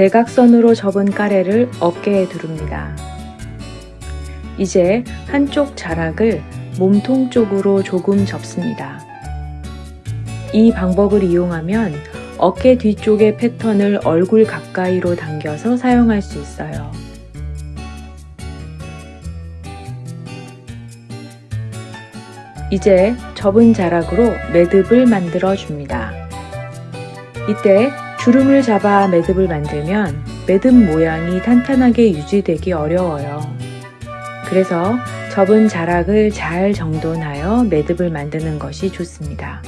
대각선으로 접은 까레를 어깨에 두릅니다. 이제 한쪽 자락을 몸통 쪽으로 조금 접습니다. 이 방법을 이용하면 어깨 뒤쪽의 패턴을 얼굴 가까이로 당겨서 사용할 수 있어요. 이제 접은 자락으로 매듭을 만들어 줍니다. 이때 주름을 잡아 매듭을 만들면 매듭 모양이 탄탄하게 유지되기 어려워요. 그래서 접은 자락을 잘 정돈하여 매듭을 만드는 것이 좋습니다.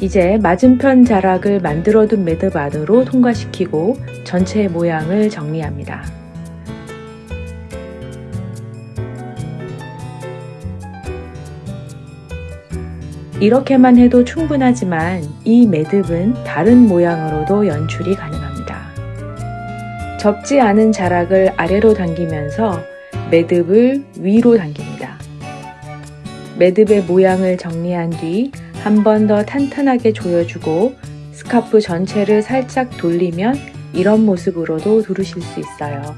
이제 맞은편 자락을 만들어둔 매듭 안으로 통과시키고 전체 모양을 정리합니다. 이렇게만 해도 충분하지만 이 매듭은 다른 모양으로도 연출이 가능합니다. 접지 않은 자락을 아래로 당기면서 매듭을 위로 당깁니다. 매듭의 모양을 정리한 뒤 한 번 더 탄탄하게 조여주고 스카프 전체를 살짝 돌리면 이런 모습으로도 두르실 수 있어요.